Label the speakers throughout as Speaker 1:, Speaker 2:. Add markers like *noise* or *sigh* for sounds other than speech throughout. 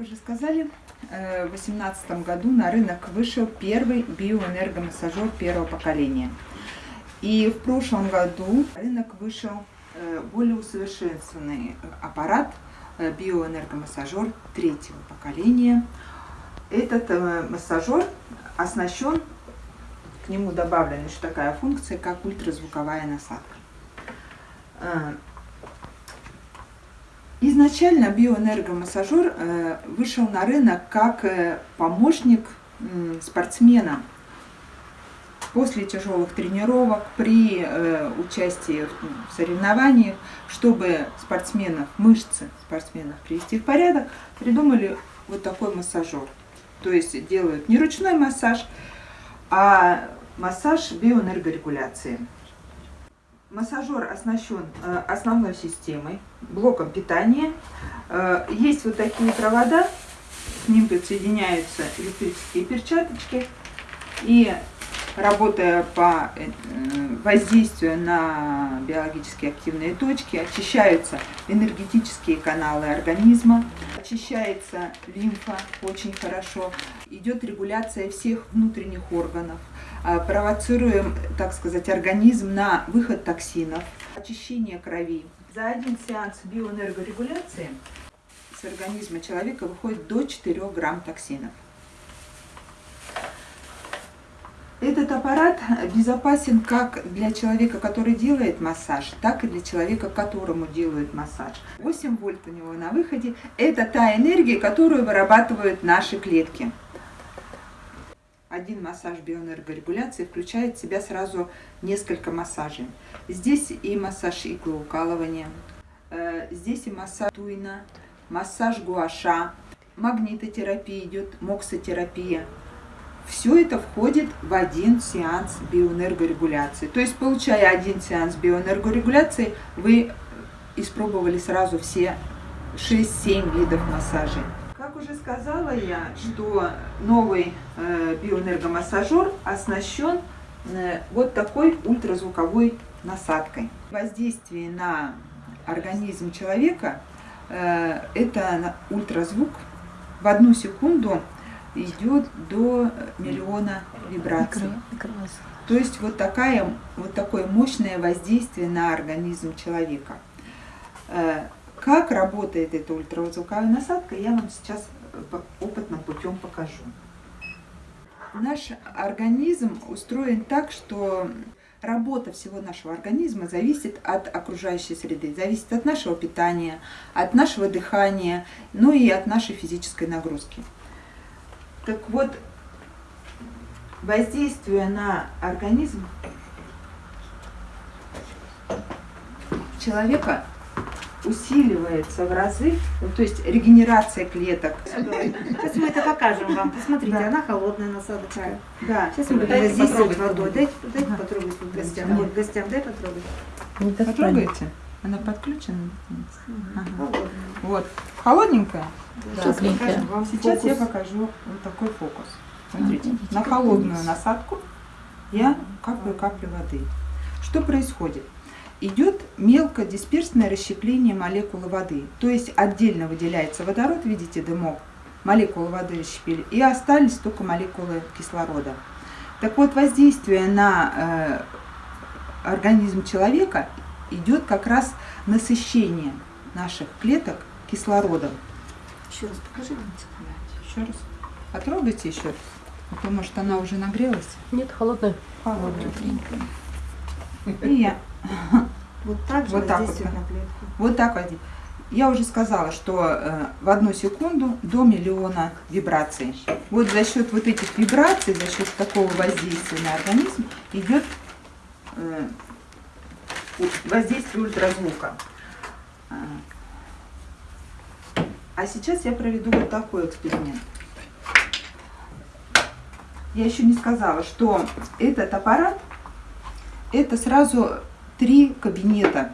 Speaker 1: Как уже сказали, э, в 2018 году на рынок вышел первый биоэнергомассажер первого поколения. И в прошлом году на рынок вышел э, более усовершенствованный аппарат э, биоэнергомассажер третьего поколения. Этот массажер оснащен, к нему добавлена еще такая функция, как ультразвуковая насадка. Изначально биоэнергомассажер э, вышел на рынок как э, помощник спортсмена после тяжелых тренировок, при э, участии в соревнованиях, чтобы спортсменов, мышцы спортсменов привести в порядок, придумали вот такой массажер. То есть делают не ручной массаж, а массаж биоэнергорегуляции. Массажер оснащен э, основной системой, блоком питания. Э, есть вот такие провода, к ним подсоединяются электрические перчаточки. И работая по э, воздействию на биологически активные точки, очищаются энергетические каналы организма, очищается лимфа очень хорошо, идет регуляция всех внутренних органов, а, провоцируем, так сказать, организм на выход токсинов, очищение крови. За один сеанс биоэнергорегуляции с организма человека выходит до 4 грамм токсинов. Этот аппарат безопасен как для человека, который делает массаж, так и для человека, которому делают массаж. 8 вольт у него на выходе – это та энергия, которую вырабатывают наши клетки. Один массаж биоэнергорегуляции включает в себя сразу несколько массажей. Здесь и массаж иглоукалывания, э, здесь и массаж туина, массаж гуаша, магнитотерапия идет, моксотерапия – все это входит в один сеанс биоэнергорегуляции. То есть, получая один сеанс биоэнергорегуляции, вы испробовали сразу все 6-7 видов массажей. Уже сказала я, что новый э, биоэнергомассажер оснащен э, вот такой ультразвуковой насадкой. Воздействие на организм человека э, это ультразвук в одну секунду идет до миллиона вибраций. То есть вот, такая, вот такое мощное воздействие на организм человека. Э, как работает эта ультразвуковая насадка, я вам сейчас опытным путем покажу. Наш организм устроен так, что работа всего нашего организма зависит от окружающей среды, зависит от нашего питания, от нашего дыхания, ну и от нашей физической нагрузки. Так вот, воздействие на организм человека усиливается в разы, ну, то есть регенерация клеток.
Speaker 2: Сейчас мы это покажем вам. Посмотрите, да. она холодная насадочка.
Speaker 1: Да.
Speaker 2: Сейчас мы будем воздействовать водой. Дайте, дайте ага. потрогать вот гостям. Вот гостям дай потрогать.
Speaker 1: Не Потрогайте. Она подключена? Ага. Вот. Холодненькая?
Speaker 2: Да, Сейчас, покажем
Speaker 1: Сейчас я покажу вот такой фокус. Смотрите, а, на холодную насадку я каплю капли воды. Что происходит? Идет мелкодисперсное расщепление молекулы воды. То есть отдельно выделяется водород, видите, дымок, молекулы воды расщепили, и остались только молекулы кислорода. Так вот, воздействие на э, организм человека идет как раз насыщение наших клеток кислородом.
Speaker 2: Еще раз покажи мне.
Speaker 1: Еще раз. Потрогайте еще раз. Потому что она уже нагрелась.
Speaker 2: Нет, холодная.
Speaker 1: Холодная. И я
Speaker 2: вот так же
Speaker 1: вот так вот, вот так вот. Я уже сказала, что э, в одну секунду до миллиона вибраций. Вот за счет вот этих вибраций, за счет такого воздействия на организм идет э, воздействие ультразвука. А, а сейчас я проведу вот такой эксперимент. Я еще не сказала, что этот аппарат, это сразу три кабинета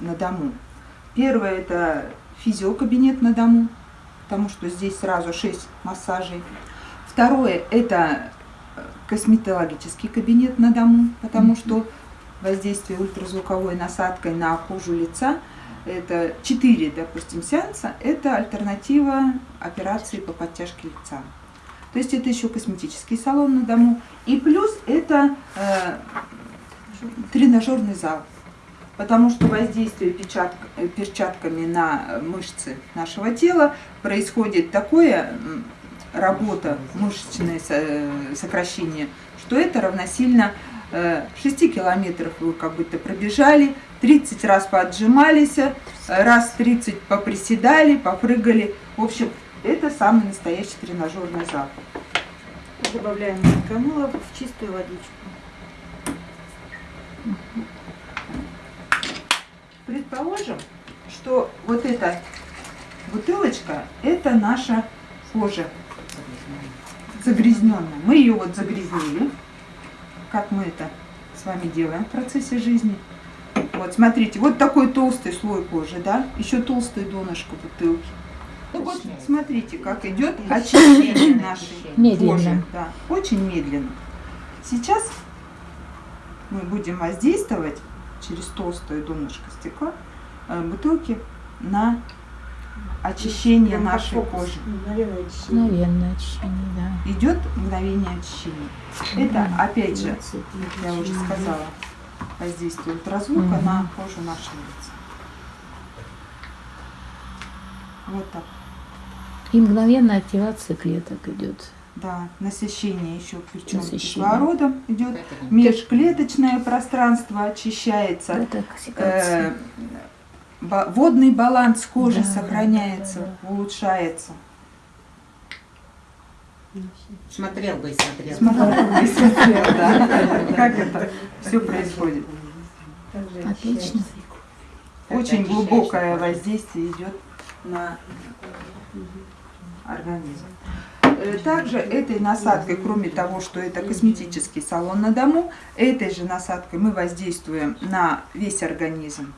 Speaker 1: на дому. Первое это физиокабинет на дому, потому что здесь сразу 6 массажей. Второе это косметологический кабинет на дому, потому что воздействие ультразвуковой насадкой на кожу лица это 4, допустим, сеанса, это альтернатива операции по подтяжке лица. То есть это еще косметический салон на дому. И плюс это э, тренажерный зал. Потому что воздействие э, перчатками на мышцы нашего тела происходит такое работа, мышечное со- э, сокращение, что это равносильно э, 6 километров вы как будто пробежали, 30 раз поотжимались, э, раз 30 поприседали, попрыгали. В общем, это самый настоящий тренажерный зал.
Speaker 2: Добавляем камыла в чистую водичку.
Speaker 1: Предположим, что вот эта бутылочка – это наша кожа загрязненная. Мы ее вот загрязнили, как мы это с вами делаем в процессе жизни. Вот, смотрите, вот такой толстый слой кожи, да, еще толстое донышко бутылки. Ну вот, смотрите, как идет очищение нашей
Speaker 3: Медленно.
Speaker 1: кожи. Да, очень медленно. Сейчас мы будем воздействовать через толстое донышко стекла э, бутылки на очищение
Speaker 2: Прям
Speaker 1: нашей
Speaker 2: фокус.
Speaker 1: кожи.
Speaker 2: Мгновенное очищение.
Speaker 3: Мгновенное очищение, да.
Speaker 1: Идет мгновение очищения. Это, опять же, я уже сказала, воздействие ультразвука
Speaker 3: Мгм.
Speaker 1: на кожу нашего лица. Вот так.
Speaker 3: И мгновенная активация клеток идет.
Speaker 1: Да, насыщение еще причем
Speaker 3: Насыщение.
Speaker 1: кислородом идет. Межклеточное пространство очищается.
Speaker 3: Это
Speaker 1: Э, водный баланс кожи
Speaker 3: Да, да,
Speaker 1: сохраняется,
Speaker 3: да, да.
Speaker 1: улучшается.
Speaker 4: Смотрел бы и смотрел.
Speaker 1: Смотрела, и смотрела, да, *laughs* как это все происходит.
Speaker 3: Отлично.
Speaker 1: Очень глубокое воздействие идет на организм. Э, Также этой насадкой, кроме того, что это косметический салон на дому, этой же насадкой мы воздействуем на весь организм.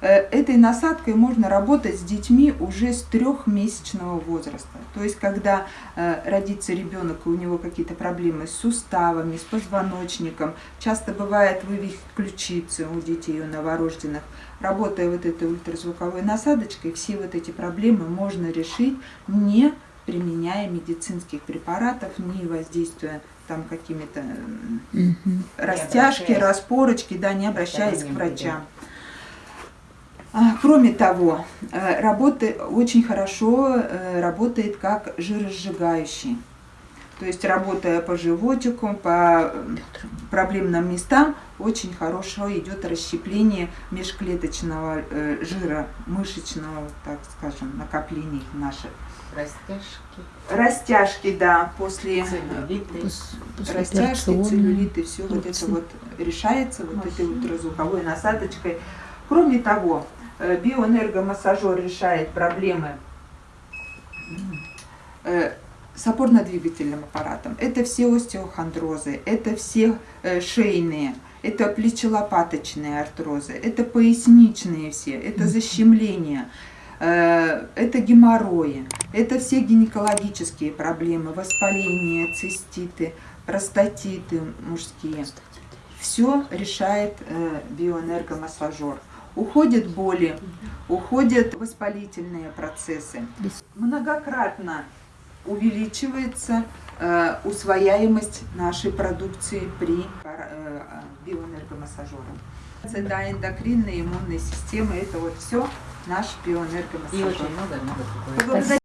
Speaker 1: Э, Этой насадкой можно работать с детьми уже с трехмесячного возраста. То есть, когда э, родится ребенок и у него какие-то проблемы с суставами, с позвоночником, часто бывает вывих ключицы у детей, у новорожденных. Работая вот этой ультразвуковой насадочкой, все вот эти проблемы можно решить, не применяя медицинских препаратов, не воздействуя там какими-то
Speaker 3: Мгм.
Speaker 1: растяжки, распорочки, да, не обращаясь к врачам. А, Кроме того, э, работы, очень хорошо э, работает как жиросжигающий. То есть работая по животику, по э, проблемным местам, очень хорошо идет расщепление межклеточного э, жира, мышечного, так скажем, накоплений наших.
Speaker 4: Растяжки,
Speaker 1: Растяжки, да, после
Speaker 4: целлюлиты.
Speaker 3: Пос-
Speaker 1: растяжки, целлюлиты, все вот это вот решается вот этой
Speaker 2: Машина.
Speaker 1: ультразвуковой насадочкой. Кроме того, э, биоэнергомассажер решает проблемы э, с опорно-двигательным аппаратом. Это все остеохондрозы, это все э, шейные, это плечелопаточные артрозы, это поясничные все, это защемления, э, это геморрои, это все гинекологические проблемы, воспаления, циститы, простатиты мужские. Все решает э, биоэнергомассажер. Уходят боли, уходят воспалительные процессы. Многократно увеличивается э, усвояемость нашей продукции при э, биоэнергомассажере. Да, эндокринная, иммунная система, это вот все наш
Speaker 4: И
Speaker 1: биоэнергомассажер.
Speaker 4: очень много-много такое.
Speaker 2: Поблагодарим